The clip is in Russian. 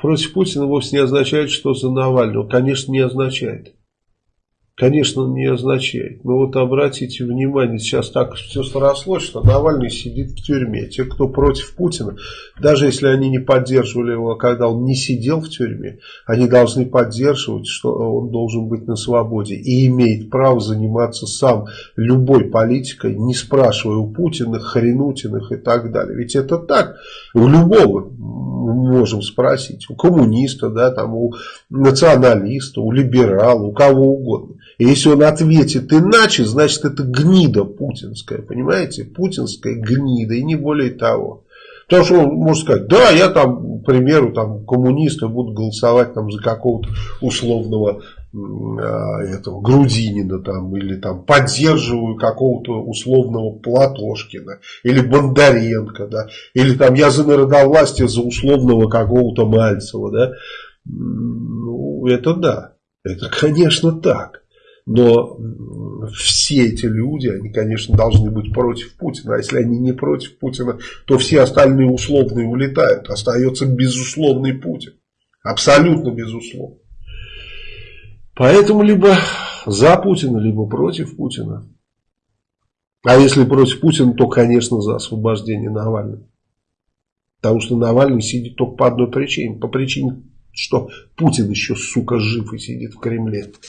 против Путина вовсе не означает, что за Навального. Конечно, не означает. Конечно, не означает. Но вот обратите внимание, сейчас так все срослось, что Навальный сидит в тюрьме. Те, кто против Путина, даже если они не поддерживали его, когда он не сидел в тюрьме, они должны поддерживать, что он должен быть на свободе и имеет право заниматься сам любой политикой, не спрашивая у Путина, Хренутиных и так далее. Ведь это так. У любого можем спросить. У коммуниста, да, там, у националиста, у либерала, у кого угодно. И если он ответит иначе, значит это гнида путинская, понимаете? Путинская гнида и не более того. Потому что он может сказать, да, я там, к примеру, там, коммунисты будут голосовать там, за какого-то условного этого Грудинина там, или там поддерживаю какого-то условного Платошкина или Бондаренко, да, или там я за народовластие за условного какого-то Мальцева, да, ну, это да, это, конечно, так. Но все эти люди, они, конечно, должны быть против Путина. А если они не против Путина, то все остальные условные улетают. Остается безусловный Путин. Абсолютно безусловно. Поэтому либо за Путина, либо против Путина. А если против Путина, то, конечно, за освобождение Навального. Потому что Навальный сидит только по одной причине. По причине, что Путин еще, сука, жив и сидит в Кремле.